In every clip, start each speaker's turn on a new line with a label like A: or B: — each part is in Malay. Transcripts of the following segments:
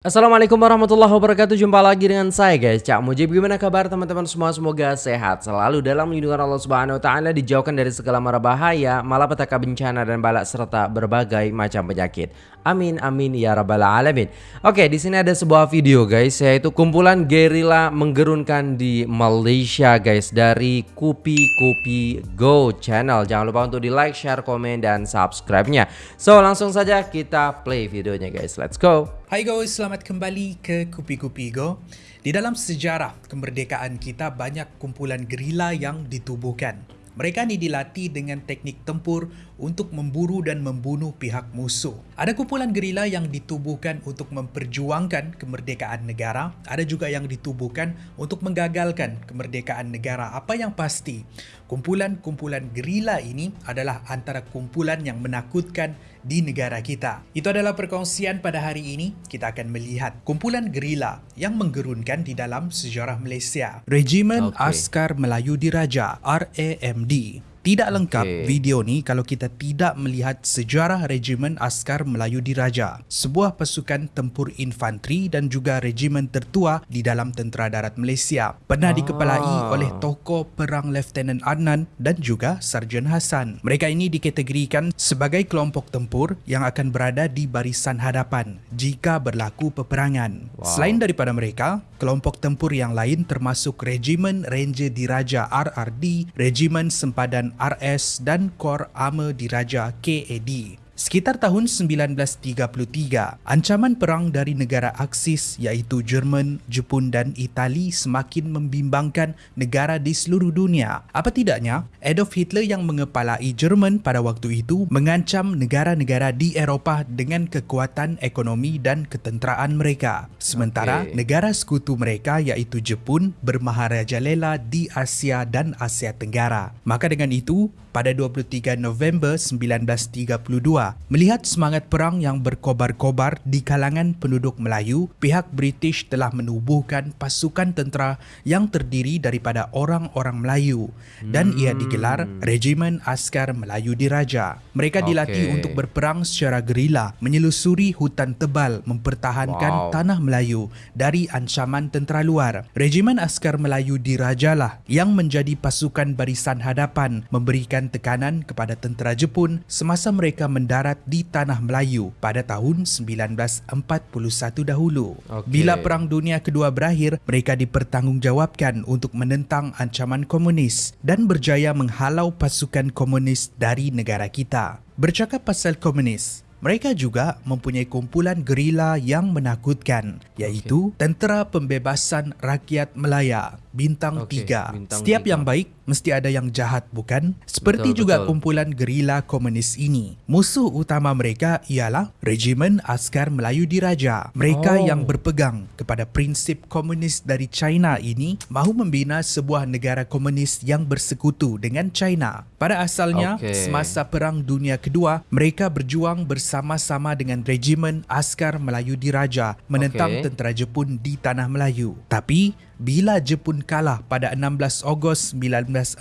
A: Assalamualaikum warahmatullahi wabarakatuh. Jumpa lagi dengan saya guys. Cak Mujib Gimana kabar teman-teman semua? Semoga sehat selalu dalam lindungan Allah Subhanahu Wa Taala Dijauhkan dari segala mara bahaya Malapetaka bencana dan balak Serta berbagai macam penyakit. Amin amin ya rabbal alamin. Oke di sini ada sebuah video guys Yaitu kumpulan gerila menggerunkan di Malaysia guys Dari Kupi Kupi Go channel. Jangan lupa untuk di like, share, komen, dan subscribe-nya. So langsung saja kita play videonya guys. Let's go
B: Hai guys, selamat kembali ke Kupi Kupi Go. Di dalam sejarah kemerdekaan kita banyak kumpulan gerila yang ditubuhkan. Mereka ni dilatih dengan teknik tempur untuk memburu dan membunuh pihak musuh. Ada kumpulan gerila yang ditubuhkan untuk memperjuangkan kemerdekaan negara, ada juga yang ditubuhkan untuk menggagalkan kemerdekaan negara. Apa yang pasti, kumpulan-kumpulan gerila ini adalah antara kumpulan yang menakutkan di negara kita. Itu adalah perkongsian pada hari ini. Kita akan melihat kumpulan gerila yang menggerunkan di dalam sejarah Malaysia. Regimen okay. Askar Melayu Diraja RAMD tidak lengkap okay. video ni kalau kita tidak melihat sejarah Regimen Askar Melayu Diraja, sebuah pasukan tempur infanteri dan juga regimen tertua di dalam tentera darat Malaysia. Pernah ah. dikepalai oleh tokoh perang Lieutenant Adnan dan juga Sarjan Hassan. Mereka ini dikategorikan sebagai kelompok tempur yang akan berada di barisan hadapan jika berlaku peperangan. Wow. Selain daripada mereka, kelompok tempur yang lain termasuk Regimen Ranger Diraja RRD, Regimen Sempadan RS dan Kor Armor Diraja KAD. Sekitar tahun 1933, ancaman perang dari negara Aksis iaitu Jerman, Jepun dan Itali semakin membimbangkan negara di seluruh dunia. Apa tidaknya, Adolf Hitler yang mengepalai Jerman pada waktu itu mengancam negara-negara di Eropah dengan kekuatan ekonomi dan ketenteraan mereka. Sementara okay. negara sekutu mereka iaitu Jepun bermaharajalela di Asia dan Asia Tenggara. Maka dengan itu, pada 23 November 1932, Melihat semangat perang yang berkobar-kobar di kalangan penduduk Melayu, pihak British telah menubuhkan pasukan tentera yang terdiri daripada orang-orang Melayu dan hmm. ia digelar Regimen Askar Melayu Diraja. Mereka dilatih okay. untuk berperang secara gerila, menyelusuri hutan tebal mempertahankan wow. tanah Melayu dari ancaman tentera luar. Regimen Askar Melayu Diraja lah yang menjadi pasukan barisan hadapan memberikan tekanan kepada tentera Jepun semasa mereka mendarat darat di tanah Melayu pada tahun 1941 dahulu. Okay. Bila Perang Dunia Kedua berakhir, mereka dipertanggungjawabkan untuk menentang ancaman komunis dan berjaya menghalau pasukan komunis dari negara kita. Bercakap pasal komunis, mereka juga mempunyai kumpulan gerila yang menakutkan iaitu okay. Tentera Pembebasan Rakyat Melaya bintang okay, tiga. Bintang Setiap tiga. yang baik mesti ada yang jahat bukan? Seperti betul, juga betul. kumpulan gerila komunis ini. Musuh utama mereka ialah Regimen Askar Melayu Diraja. Mereka oh. yang berpegang kepada prinsip komunis dari China ini mahu membina sebuah negara komunis yang bersekutu dengan China. Pada asalnya, okay. semasa Perang Dunia Kedua, mereka berjuang bersama-sama dengan Regimen Askar Melayu Diraja menentang okay. tentera Jepun di Tanah Melayu. Tapi, bila Jepun kalah pada 16 Ogos 1945,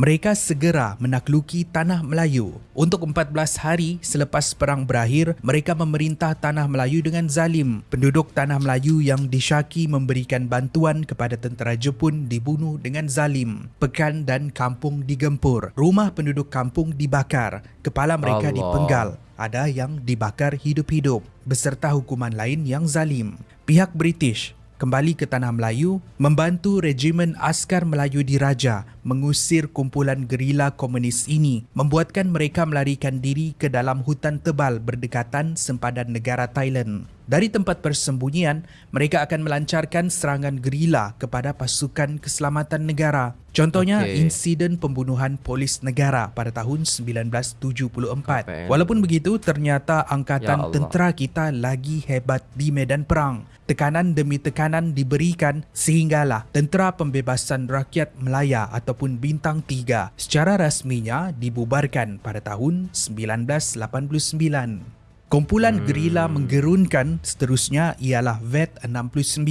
B: mereka segera menakluki Tanah Melayu. Untuk 14 hari selepas perang berakhir, mereka memerintah Tanah Melayu dengan zalim. Penduduk Tanah Melayu yang disyaki memberikan bantuan kepada tentera Jepun dibunuh dengan zalim. Pekan dan kampung digempur. Rumah penduduk kampung dibakar. Kepala mereka Allah. dipenggal. Ada yang dibakar hidup-hidup beserta hukuman lain yang zalim. Pihak British kembali ke tanah Melayu membantu regimen askar Melayu diraja mengusir kumpulan gerila komunis ini membuatkan mereka melarikan diri ke dalam hutan tebal berdekatan sempadan negara Thailand. Dari tempat persembunyian, mereka akan melancarkan serangan gerila kepada pasukan keselamatan negara. Contohnya okay. insiden pembunuhan polis negara pada tahun 1974. Walaupun begitu, ternyata angkatan ya tentera kita lagi hebat di medan perang. Tekanan demi tekanan diberikan sehinggalah Tentera Pembebasan Rakyat Melaya ataupun Bintang 3 secara rasminya dibubarkan pada tahun 1989. Kumpulan gerila menggerunkan seterusnya ialah VET-69.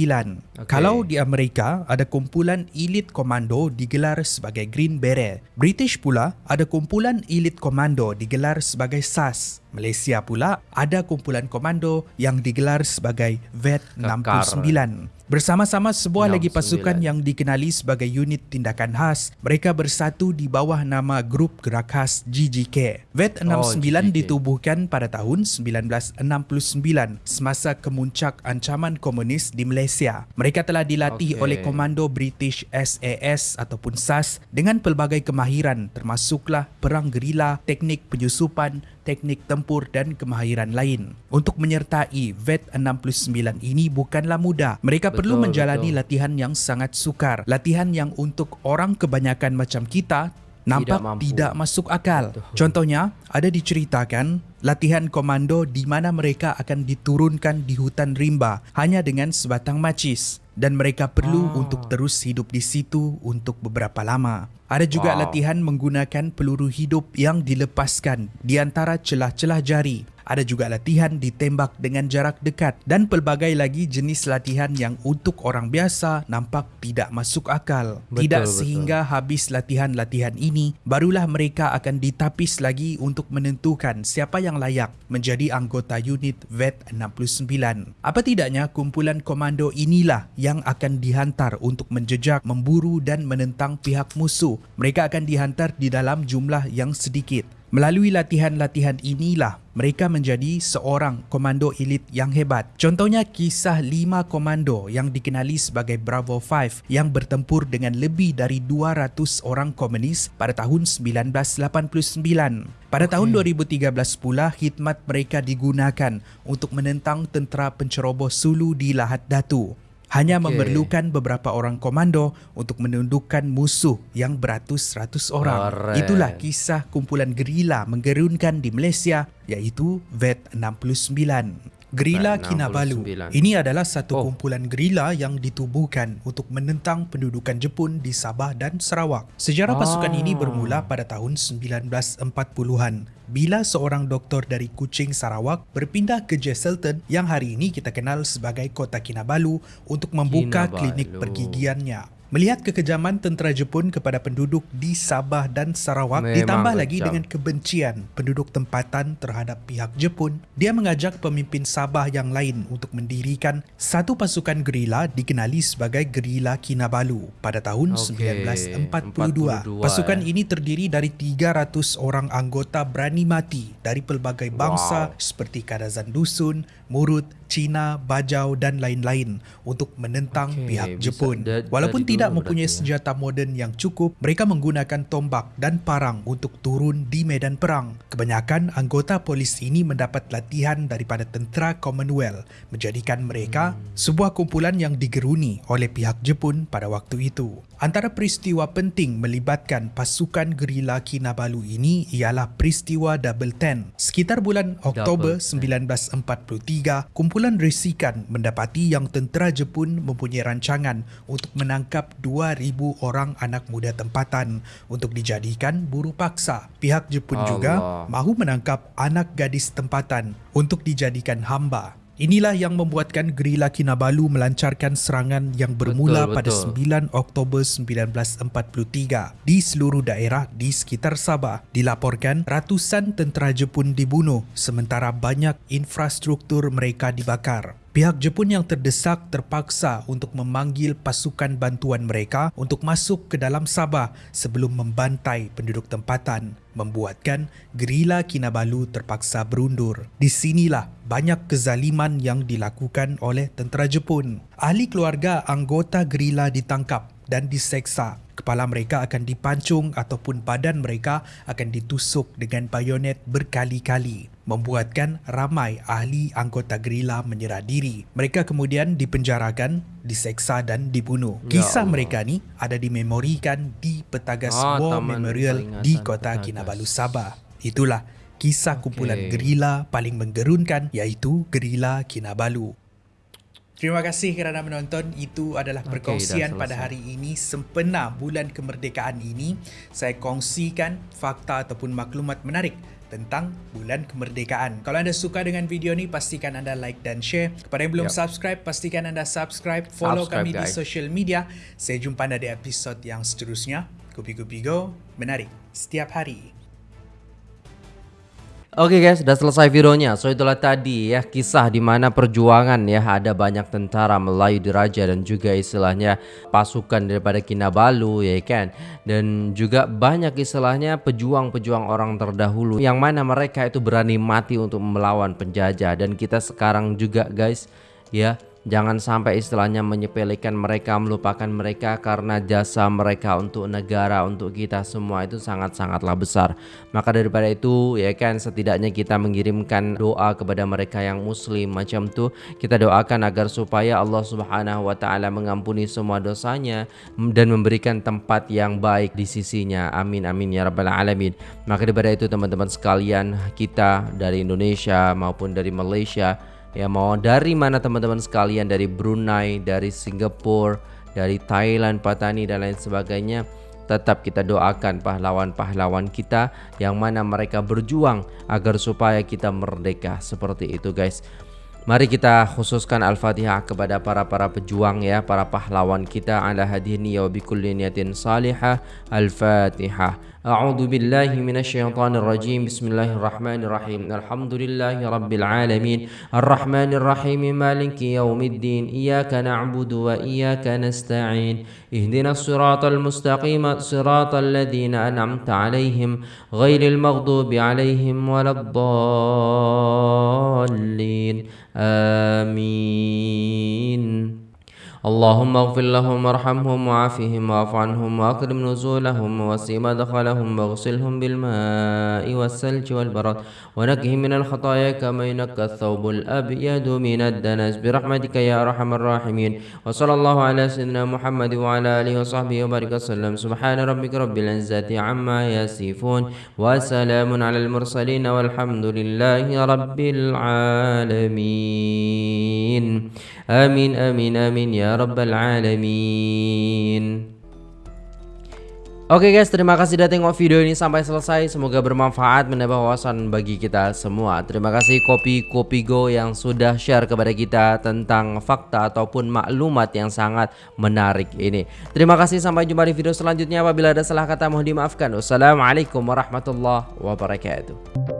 A: Okey.
B: Kalau di Amerika, ada kumpulan elit komando digelar sebagai Green Beret. British pula, ada kumpulan elit komando digelar sebagai SAS. Malaysia pula, ada kumpulan komando yang digelar sebagai VET-69. Bersama-sama sebuah lagi
A: 69.
B: pasukan yang dikenali sebagai unit tindakan khas, mereka bersatu di bawah nama Grup Gerak Khas GGK. VET-69
A: GGK.
B: ditubuhkan pada tahun 1969 semasa kemuncak ancaman komunis di Malaysia. Mereka telah dilatih
A: Okey.
B: oleh komando British SAS ataupun SAS dengan pelbagai kemahiran termasuklah perang gerila, teknik penyusupan, teknik tempur dan kemahiran lain. Untuk menyertai VET-69 ini bukanlah mudah. Mereka perlu
A: Betul,
B: menjalani
A: betul.
B: latihan yang sangat sukar. Latihan yang untuk orang kebanyakan macam kita nampak
A: mampu.
B: tidak masuk akal.
A: Betul.
B: Contohnya, ada diceritakan latihan komando di mana mereka akan diturunkan di hutan rimba hanya dengan sebatang macis dan mereka perlu
A: Ah.
B: untuk terus hidup di situ untuk beberapa lama. Ada juga
A: Wow.
B: latihan menggunakan peluru hidup yang dilepaskan di antara celah-celah jari. Ada juga latihan ditembak dengan jarak dekat dan pelbagai lagi jenis latihan yang untuk orang biasa nampak tidak masuk akal.
A: Betul,
B: tidak
A: betul.
B: sehingga habis latihan-latihan ini, barulah mereka akan ditapis lagi untuk menentukan siapa yang layak menjadi anggota unit VET-69. Apa tidaknya kumpulan komando inilah yang akan dihantar untuk menjejak, memburu dan menentang pihak musuh. Mereka akan dihantar di dalam jumlah yang sedikit. Melalui latihan-latihan inilah mereka menjadi seorang komando elit yang hebat. Contohnya kisah lima komando yang dikenali sebagai Bravo 5 yang bertempur dengan lebih dari 200 orang komunis pada tahun 1989. Pada tahun 2013 pula khidmat mereka digunakan untuk menentang tentera penceroboh Sulu di Lahad Datu. Hanya
A: Okey.
B: memerlukan beberapa orang komando untuk menundukkan musuh yang beratus-ratus orang.
A: Keren.
B: Itulah kisah kumpulan gerila menggerunkan di Malaysia iaitu VET-69. Gerila
A: VET-69.
B: Kinabalu. Ini adalah satu
A: Oh.
B: kumpulan gerila yang ditubuhkan untuk menentang pendudukan Jepun di Sabah dan Sarawak. Sejarah pasukan
A: Ah.
B: ini bermula pada tahun 1940-an bila seorang doktor dari Kuching, Sarawak berpindah ke Jesselton yang hari ini kita kenal sebagai Kota Kinabalu untuk membuka
A: Kinabalu.
B: klinik pergigiannya. Melihat kekejaman tentera Jepun kepada penduduk di Sabah dan Sarawak
A: Memang
B: ditambah lagi
A: kejam.
B: dengan kebencian penduduk tempatan terhadap pihak Jepun, dia mengajak pemimpin Sabah yang lain untuk mendirikan satu pasukan gerila dikenali sebagai Gerila Kinabalu pada tahun
A: Okey,
B: 1942.
A: 42,
B: Pasukan
A: eh.
B: ini terdiri dari 300 orang anggota berani mati dari pelbagai bangsa
A: Wow.
B: seperti Kadazan Dusun, Murut, Cina, Bajau dan lain-lain untuk menentang
A: Okey,
B: pihak
A: bisa
B: Jepun.
A: da-
B: Walaupun tidak mempunyai
A: ya.
B: senjata moden yang cukup, mereka menggunakan tombak dan parang untuk turun di medan perang. Kebanyakan anggota polis ini mendapat latihan daripada tentera Commonwealth, menjadikan mereka
A: Hmm.
B: sebuah kumpulan yang digeruni oleh pihak Jepun pada waktu itu. Antara peristiwa penting melibatkan pasukan gerila Kinabalu ini ialah peristiwa Double Ten. Sekitar bulan Oktober
A: Double Ten.
B: 1943, kumpulan resikan mendapati yang tentera Jepun mempunyai rancangan untuk menangkap 2,000 orang anak muda tempatan untuk dijadikan buruh paksa. Pihak Jepun juga
A: Allah.
B: mahu menangkap anak gadis tempatan untuk dijadikan hamba. Inilah yang membuatkan gerila Kinabalu melancarkan serangan yang bermula
A: Betul,
B: pada
A: betul.
B: 9 Oktober 1943 di seluruh daerah di sekitar Sabah. Dilaporkan ratusan tentera Jepun dibunuh sementara banyak infrastruktur mereka dibakar. Pihak Jepun yang terdesak terpaksa untuk memanggil pasukan bantuan mereka untuk masuk ke dalam Sabah sebelum membantai penduduk tempatan, membuatkan gerila Kinabalu terpaksa berundur. Di sinilah banyak kezaliman yang dilakukan oleh tentera Jepun. Ahli keluarga anggota gerila ditangkap dan diseksa. Kepala mereka akan dipancung ataupun badan mereka akan ditusuk dengan bayonet berkali-kali. Membuatkan ramai ahli anggota gerila menyerah diri. Mereka kemudian dipenjarakan, diseksa dan dibunuh.
A: Ya
B: Kisah
A: Allah.
B: mereka ni ada dimemorikan di Petagas
A: Ah,
B: War
A: Taman
B: Memorial di kota
A: Petagas.
B: Kinabalu, Sabah. Itulah kisah kumpulan
A: Okey.
B: gerila paling menggerunkan iaitu Gerila Kinabalu. Terima kasih kerana menonton. Itu adalah perkongsian
A: dah
B: pada hari ini sempena bulan kemerdekaan ini. Saya kongsikan fakta ataupun maklumat menarik tentang bulan kemerdekaan. Kalau anda suka dengan video ni, pastikan anda like dan share. Kepada yang belum
A: Yep.
B: subscribe, pastikan anda subscribe, follow
A: Subscribe,
B: kami di
A: guys.
B: social media. Saya jumpa anda di episod yang seterusnya. Kopi-Kopi Go, menarik setiap hari.
A: Oke guys, sudah selesai videonya. So itulah tadi ya kisah di mana perjuangan ya ada banyak tentara Melayu diraja dan juga istilahnya pasukan daripada Kinabalu ya kan. Dan juga banyak istilahnya pejuang-pejuang orang terdahulu yang mana mereka itu berani mati untuk melawan penjajah dan kita sekarang juga guys ya Jangan sampai istilahnya menyepelekan mereka, melupakan mereka karena jasa mereka untuk negara, untuk kita semua itu sangat-sangatlah besar. Maka daripada itu ya kan setidaknya kita mengirimkan doa kepada mereka yang muslim macam tu. Kita doakan agar supaya Allah Subhanahu wa taala mengampuni semua dosanya dan memberikan tempat yang baik di sisinya. Amin amin ya rabbal alamin. Maka daripada itu teman-teman sekalian, kita dari Indonesia maupun dari Malaysia Ya mau dari mana teman-teman sekalian? Dari Brunei, dari Singapura, dari Thailand, Patani dan lain sebagainya. Tetap kita doakan pahlawan-pahlawan kita yang mana mereka berjuang agar supaya kita merdeka. Seperti itu guys. Mari kita khususkan Al-Fatihah kepada para-para pejuang ya, para pahlawan kita. Ala hadhihi wa bikulli niyatin salihah. Al-Fatihah. أعوذ بالله من الشيطان الرجيم. بسم الله الرحمن الرحيم. الحمد لله رب العالمين. الرحمن الرحيم مالك يوم الدين. إياك نعبد وإياك نستعين. اهدنا الصراط المستقيم صراط الذين أنعمت عليهم غير المغضوب عليهم ولا الضالين. آمين. اللهم اغفر لهم وارحمهم وعافهم واعف عنهم واكرم نزولهم ووسع مدخلهم واغسلهم بالماء والثلج والبرد ونقهم من الخطايا كما ينقى الثوب الأبيض من الدنس. برحمتك يا أرحم الراحمين. وصلى الله على سيدنا محمد وعلى آله وصحبه وبارك وسلم. سبحان ربك رب العزة عما يصفون. وسلام على المرسلين والحمد لله رب العالمين. آمين آمين آمين ya rabbal alamin Oke guys, terima kasih sudah tengok video ini sampai selesai. Semoga bermanfaat, menambah wawasan bagi kita semua. Terima kasih Kopi Kopi Go yang sudah share kepada kita tentang fakta ataupun maklumat yang sangat menarik ini. Terima kasih, sampai jumpa di video selanjutnya. Apabila ada salah kata mohon dimaafkan. Wassalamualaikum warahmatullahi wabarakatuh.